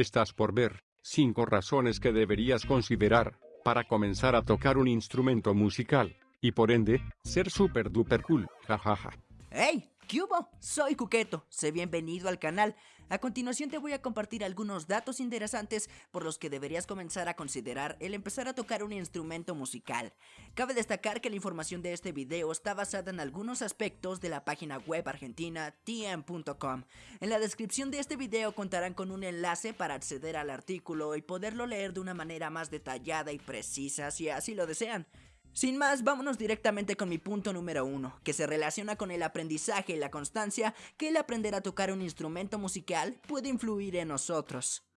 Estás por ver 5 razones que deberías considerar para comenzar a tocar un instrumento musical y por ende ser super duper cool. Jajaja. ¡Hey! ¿Qué hubo? Soy Cuqueto, sé bienvenido al canal. A continuación te voy a compartir algunos datos interesantes por los que deberías comenzar a considerar el empezar a tocar un instrumento musical. Cabe destacar que la información de este video está basada en algunos aspectos de la página web argentina tm.com. En la descripción de este video contarán con un enlace para acceder al artículo y poderlo leer de una manera más detallada y precisa si así lo desean. Sin más, vámonos directamente con mi punto número uno, que se relaciona con el aprendizaje y la constancia que el aprender a tocar un instrumento musical puede influir en nosotros.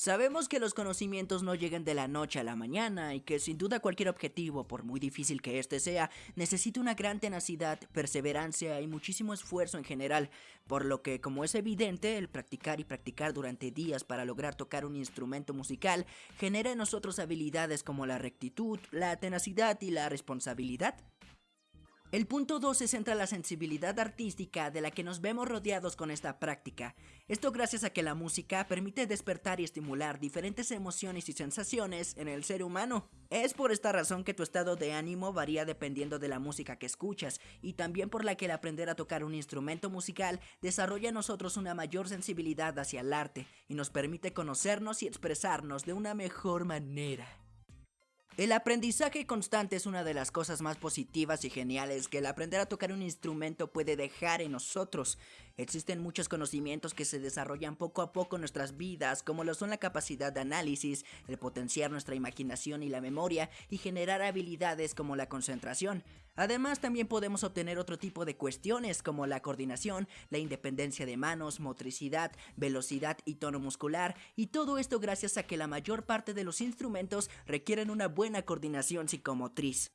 Sabemos que los conocimientos no llegan de la noche a la mañana y que sin duda cualquier objetivo, por muy difícil que éste sea, necesita una gran tenacidad, perseverancia y muchísimo esfuerzo en general, por lo que como es evidente, el practicar y practicar durante días para lograr tocar un instrumento musical genera en nosotros habilidades como la rectitud, la tenacidad y la responsabilidad. El punto 2 se centra en la sensibilidad artística de la que nos vemos rodeados con esta práctica. Esto gracias a que la música permite despertar y estimular diferentes emociones y sensaciones en el ser humano. Es por esta razón que tu estado de ánimo varía dependiendo de la música que escuchas y también por la que el aprender a tocar un instrumento musical desarrolla en nosotros una mayor sensibilidad hacia el arte y nos permite conocernos y expresarnos de una mejor manera. El aprendizaje constante es una de las cosas más positivas y geniales que el aprender a tocar un instrumento puede dejar en nosotros. Existen muchos conocimientos que se desarrollan poco a poco en nuestras vidas, como lo son la capacidad de análisis, el potenciar nuestra imaginación y la memoria, y generar habilidades como la concentración. Además, también podemos obtener otro tipo de cuestiones como la coordinación, la independencia de manos, motricidad, velocidad y tono muscular, y todo esto gracias a que la mayor parte de los instrumentos requieren una buena coordinación psicomotriz.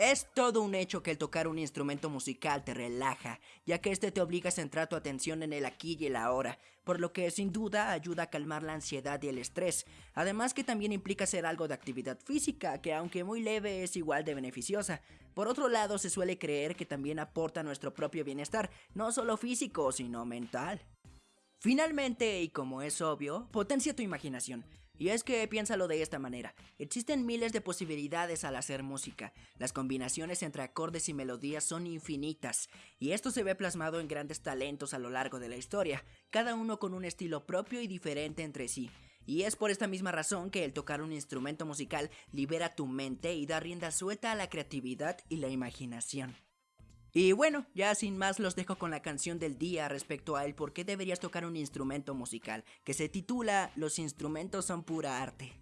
Es todo un hecho que el tocar un instrumento musical te relaja, ya que este te obliga a centrar tu atención en el aquí y el ahora, por lo que sin duda ayuda a calmar la ansiedad y el estrés, además que también implica hacer algo de actividad física, que aunque muy leve es igual de beneficiosa. Por otro lado, se suele creer que también aporta nuestro propio bienestar, no solo físico, sino mental. Finalmente, y como es obvio, potencia tu imaginación. Y es que piénsalo de esta manera, existen miles de posibilidades al hacer música, las combinaciones entre acordes y melodías son infinitas, y esto se ve plasmado en grandes talentos a lo largo de la historia, cada uno con un estilo propio y diferente entre sí. Y es por esta misma razón que el tocar un instrumento musical libera tu mente y da rienda suelta a la creatividad y la imaginación. Y bueno, ya sin más los dejo con la canción del día respecto a el por qué deberías tocar un instrumento musical, que se titula Los instrumentos son pura arte.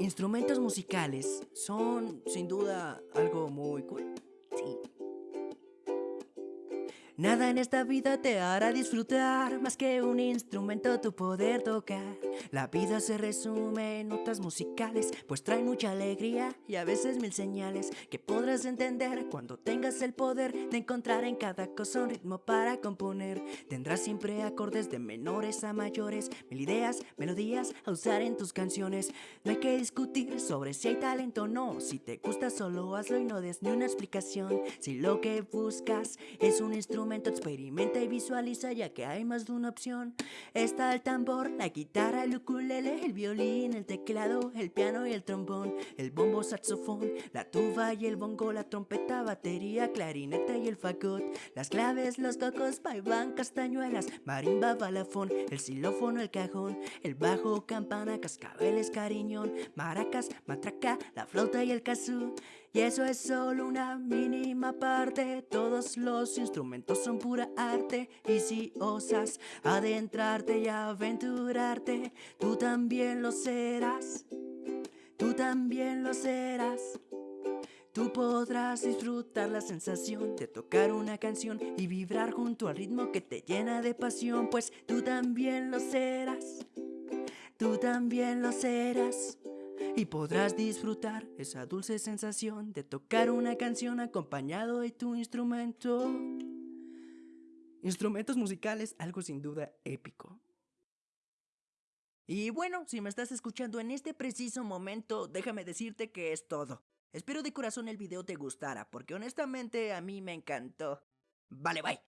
Instrumentos musicales son sin duda algo muy cool. Nada en esta vida te hará disfrutar más que un instrumento tu poder tocar. La vida se resume en notas musicales, pues trae mucha alegría y a veces mil señales que podrás entender cuando tengas el poder de encontrar en cada cosa un ritmo para componer. Tendrás siempre acordes de menores a mayores, mil ideas, melodías a usar en tus canciones. No hay que discutir sobre si hay talento o no, si te gusta solo hazlo y no des ni una explicación. Si lo que buscas es un instrumento experimenta y visualiza ya que hay más de una opción. Está el tambor, la guitarra, el ukulele, el violín, el teclado, el piano y el trombón, el bombo, saxofón, la tuba y el bongo, la trompeta, batería, clarineta y el fagot, las claves, los cocos, vaiván, castañuelas, marimba, balafón, el xilófono, el cajón, el bajo, campana, cascabeles, cariñón, maracas, matraca, la flauta y el kazoo. Y eso es solo una mínima parte, todos los instrumentos son pura arte. Y si osas adentrarte y aventurarte, tú también lo serás, tú también lo serás. Tú podrás disfrutar la sensación de tocar una canción y vibrar junto al ritmo que te llena de pasión, pues tú también lo serás, tú también lo serás y podrás disfrutar esa dulce sensación de tocar una canción acompañado de tu instrumento. Instrumentos musicales, algo sin duda épico. Y bueno, si me estás escuchando en este preciso momento, déjame decirte que es todo. Espero de corazón el video te gustara, porque honestamente a mí me encantó. Vale, bye.